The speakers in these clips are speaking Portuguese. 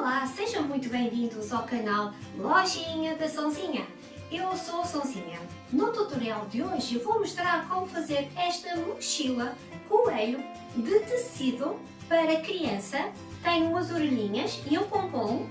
Olá, sejam muito bem-vindos ao canal Lojinha da Sonzinha. Eu sou a Sonzinha. No tutorial de hoje vou mostrar como fazer esta mochila coelho de tecido para criança. Tem umas orelhinhas e um pompom.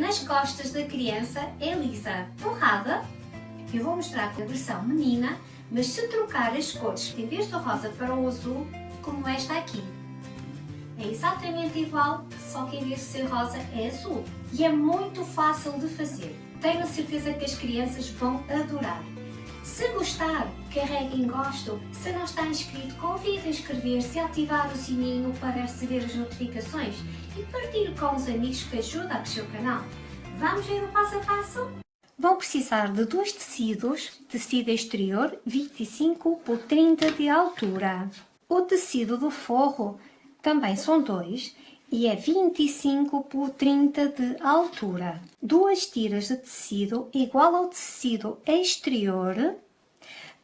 Nas costas da criança é lisa torrada. Eu vou mostrar a versão menina, mas se trocar as cores, em vez do rosa para o azul, como esta aqui. É exatamente igual, só que em vez de ser rosa é azul. E é muito fácil de fazer. Tenho a certeza que as crianças vão adorar. Se gostar, carregue em gosto. Se não está inscrito, convide a inscrever-se e ativar o sininho para receber as notificações e partilhe com os amigos que ajudam a crescer o canal. Vamos ver o passo a passo? Vão precisar de dois tecidos, tecido exterior 25 por 30 de altura. O tecido do forro também são dois e é 25 por 30 de altura. Duas tiras de tecido igual ao tecido exterior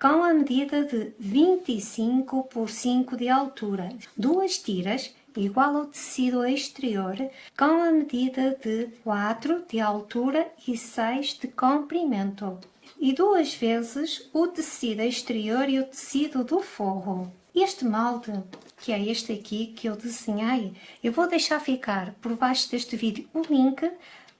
com a medida de 25 por 5 de altura. Duas tiras igual ao tecido exterior com a medida de 4 de altura e 6 de comprimento. E duas vezes o tecido exterior e o tecido do forro. Este molde, que é este aqui que eu desenhei, eu vou deixar ficar por baixo deste vídeo o link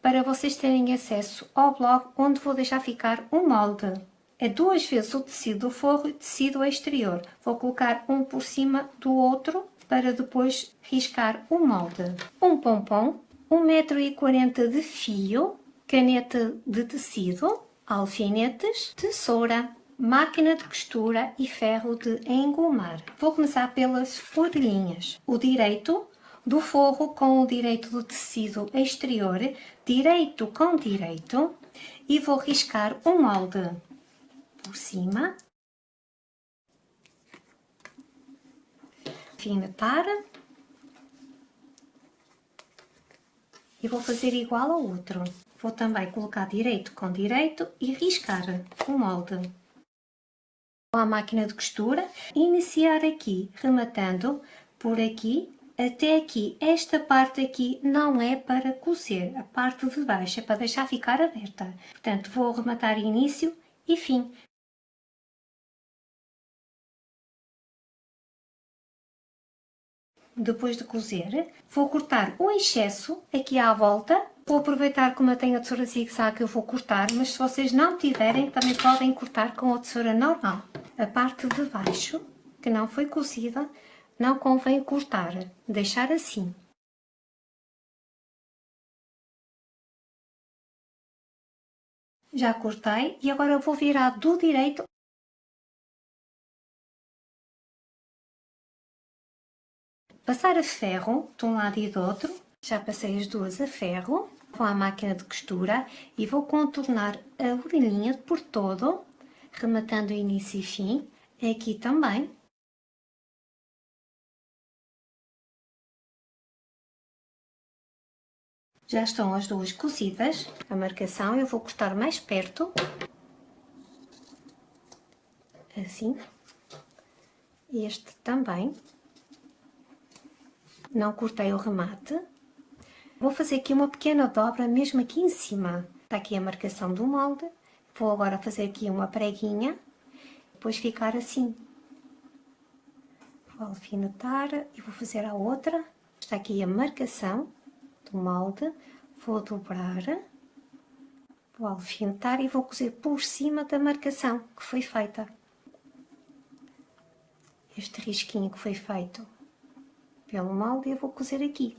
para vocês terem acesso ao blog onde vou deixar ficar o molde. É duas vezes o tecido do forro e o tecido exterior. Vou colocar um por cima do outro para depois riscar o molde. Um pompom, 1,40m de fio, caneta de tecido, alfinetes, tesoura, máquina de costura e ferro de engomar. Vou começar pelas orelhinhas. O direito do forro com o direito do tecido exterior, direito com direito, e vou riscar um molde por cima. Finetar. E vou fazer igual ao outro. Vou também colocar direito com direito e riscar o molde a máquina de costura, iniciar aqui, rematando por aqui até aqui. Esta parte aqui não é para cozer, a parte de baixo é para deixar ficar aberta. Portanto, vou rematar início e fim. Depois de cozer, vou cortar o excesso aqui à volta Vou aproveitar como eu tenho a tesoura zigue-zague, eu vou cortar, mas se vocês não tiverem, também podem cortar com a tesoura normal. A parte de baixo, que não foi cozida, não convém cortar, deixar assim. Já cortei e agora vou virar do direito Passar a ferro de um lado e do outro, já passei as duas a ferro com a máquina de costura e vou contornar a orelhinha por todo, rematando início e fim, aqui também. Já estão as duas cozidas, a marcação eu vou cortar mais perto, assim, este também, não cortei o remate, Vou fazer aqui uma pequena dobra mesmo aqui em cima. Está aqui a marcação do molde. Vou agora fazer aqui uma preguinha, depois ficar assim. Vou alfinetar e vou fazer a outra. Está aqui a marcação do molde. Vou dobrar, vou alfinetar e vou cozer por cima da marcação que foi feita. Este risquinho que foi feito pelo molde eu vou cozer aqui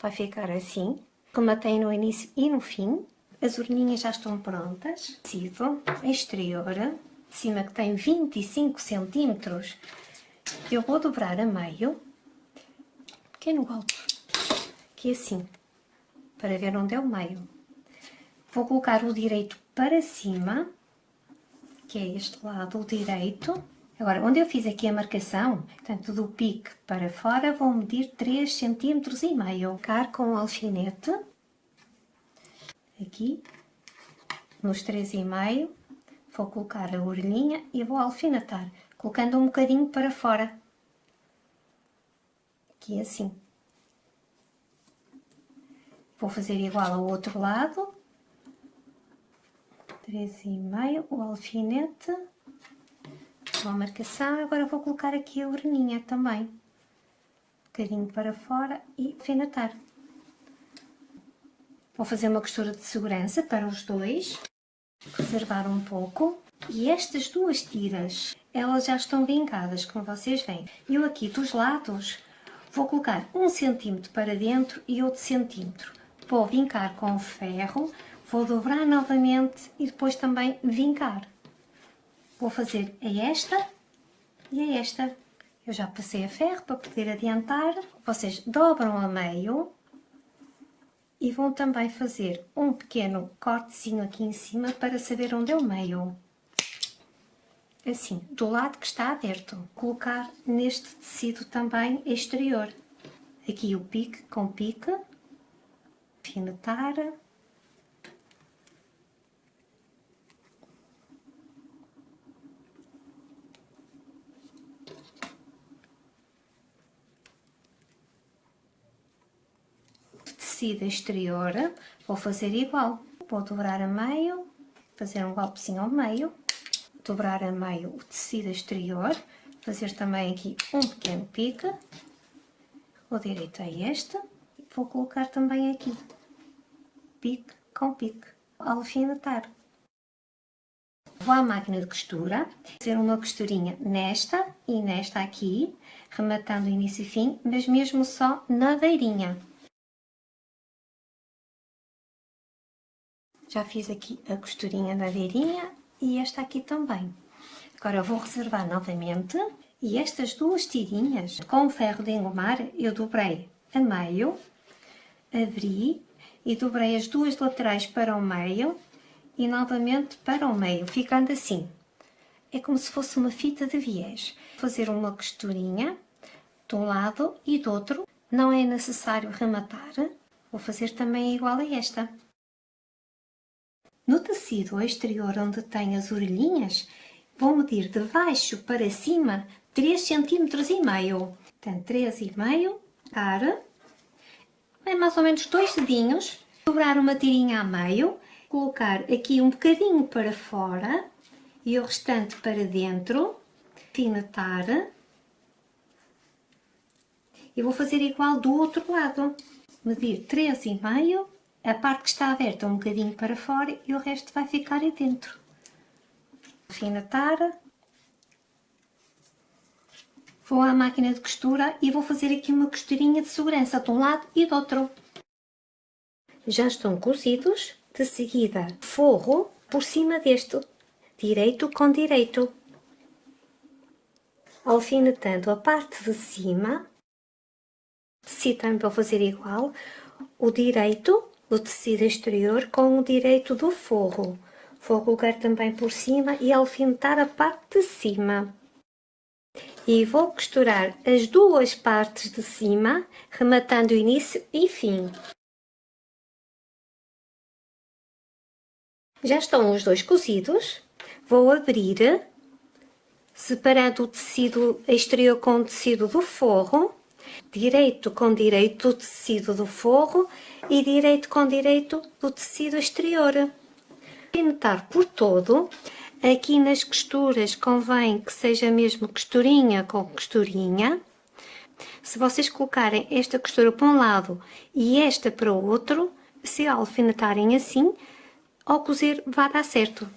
vai ficar assim. Rematei no início e no fim. As orelhinhas já estão prontas. Tecido exterior, de cima que tem 25 centímetros. Eu vou dobrar a meio, pequeno golpe, que é assim, para ver onde é o meio. Vou colocar o direito para cima, que é este lado, o direito, Agora, onde eu fiz aqui a marcação, portanto, do pique para fora, vou medir 3 cm e meio. Ficar com o alfinete, aqui, nos 3,5, vou colocar a orelhinha e vou alfinetar, colocando um bocadinho para fora. Aqui assim. Vou fazer igual ao outro lado. Três e meio, o alfinete. A marcação, agora vou colocar aqui a orelhinha também. Um bocadinho para fora e alfinetar. Vou fazer uma costura de segurança para os dois. Reservar um pouco. E estas duas tiras, elas já estão vincadas, como vocês veem. Eu aqui dos lados vou colocar um centímetro para dentro e outro centímetro. Vou vincar com ferro, vou dobrar novamente e depois também vincar. Vou fazer a esta e a esta. Eu já passei a ferro para poder adiantar. Vocês dobram a meio e vão também fazer um pequeno cortezinho aqui em cima para saber onde é o meio. Assim, do lado que está aberto. Colocar neste tecido também exterior. Aqui o pique com pique. Finetar. Tecido exterior, vou fazer igual. Vou dobrar a meio, fazer um golpezinho ao meio, dobrar a meio o tecido exterior, fazer também aqui um pequeno pique, o direito é este, vou colocar também aqui, pique com pique, alfinetar. Vou à máquina de costura, fazer uma costurinha nesta e nesta aqui, rematando início e fim, mas mesmo só na beirinha. Já fiz aqui a costurinha da beirinha e esta aqui também. Agora vou reservar novamente e estas duas tirinhas com o ferro de engomar eu dobrei a meio, abri e dobrei as duas laterais para o meio e novamente para o meio, ficando assim. É como se fosse uma fita de viés. Fazer uma costurinha de um lado e do outro, não é necessário rematar. Vou fazer também igual a esta. No tecido exterior onde tem as orelhinhas, vou medir de baixo para cima 3 cm e meio. Portanto, 3 e meio, cara, é mais ou menos dois dedinhos, dobrar uma tirinha a meio, colocar aqui um bocadinho para fora e o restante para dentro, finetar. E vou fazer igual do outro lado, medir 3 e meio a parte que está aberta um bocadinho para fora e o resto vai ficar aí dentro. Alfinetar. Vou à máquina de costura e vou fazer aqui uma costurinha de segurança de um lado e do outro. Já estão cozidos. De seguida, forro por cima deste, direito com direito. Alfinetando a parte de cima, se também vou fazer igual, o direito o tecido exterior com o direito do forro. Vou colocar também por cima e alfinetar a parte de cima. E vou costurar as duas partes de cima, rematando início e fim. Já estão os dois cozidos. Vou abrir, separando o tecido exterior com o tecido do forro direito com direito do tecido do forro e direito com direito do tecido exterior. Pintar por todo, aqui nas costuras convém que seja mesmo costurinha com costurinha. Se vocês colocarem esta costura para um lado e esta para o outro, se alfinetarem assim, ao cozer vai dar certo.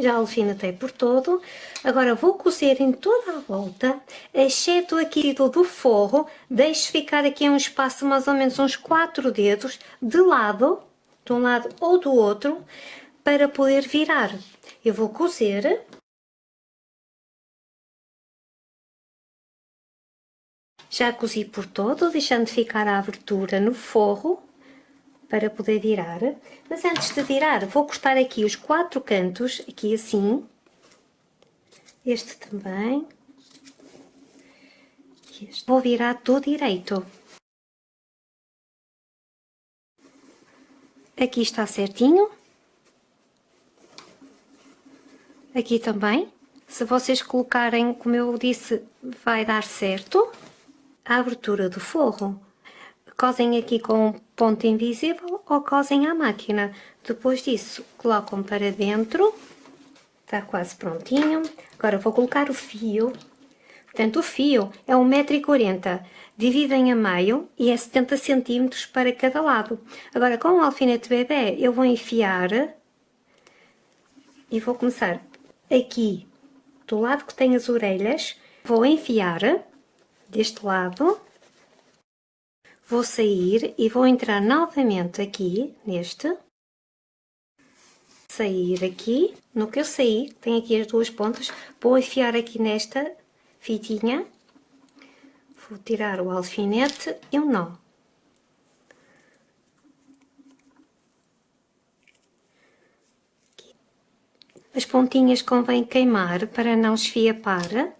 Já alfinetei por todo. Agora vou cozer em toda a volta, exceto aqui do forro, deixo ficar aqui um espaço mais ou menos uns 4 dedos de lado, de um lado ou do outro, para poder virar. Eu vou cozer. Já cozi por todo, deixando ficar a abertura no forro para poder virar. Mas antes de virar, vou cortar aqui os quatro cantos, aqui assim. Este também. Este. Vou virar do direito. Aqui está certinho. Aqui também. Se vocês colocarem, como eu disse, vai dar certo. A abertura do forro. Cosem aqui com ponto invisível ou cosem à máquina. Depois disso, colocam para dentro. Está quase prontinho. Agora vou colocar o fio. Portanto, o fio é 1,40m. Dividem a meio e é 70 cm para cada lado. Agora, com o alfinete bebê, eu vou enfiar e vou começar aqui do lado que tem as orelhas, vou enfiar deste lado, vou sair e vou entrar novamente aqui neste, sair aqui, no que eu saí, tem aqui as duas pontas, vou enfiar aqui nesta fitinha, vou tirar o alfinete e um nó. As pontinhas convém queimar para não esfiapar.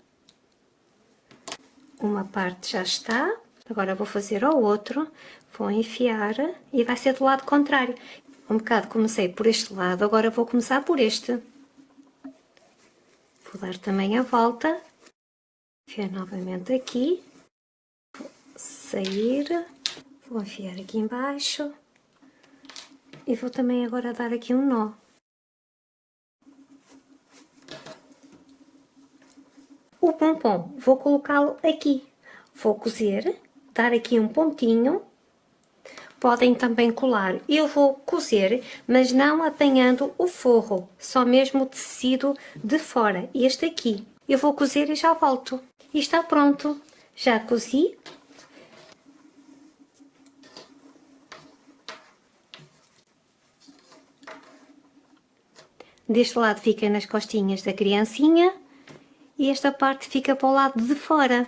Uma parte já está. Agora vou fazer o outro. Vou enfiar e vai ser do lado contrário. Um bocado comecei por este lado, agora vou começar por este. Vou dar também a volta. Enfiar novamente aqui. Vou sair. Vou enfiar aqui embaixo. E vou também agora dar aqui um nó. O pompom, vou colocá-lo aqui. Vou cozer, dar aqui um pontinho. Podem também colar. Eu vou cozer, mas não apanhando o forro, só mesmo o tecido de fora, este aqui. Eu vou cozer e já volto. E está pronto. Já cozi. Deste lado fica nas costinhas da criancinha e esta parte fica para o lado de fora.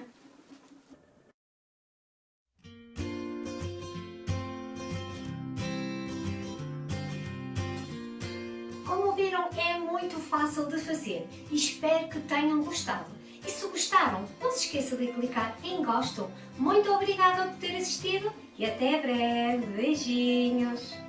Tenham gostado. E se gostaram, não se esqueça de clicar em gosto. Muito obrigada por ter assistido e até breve. Beijinhos!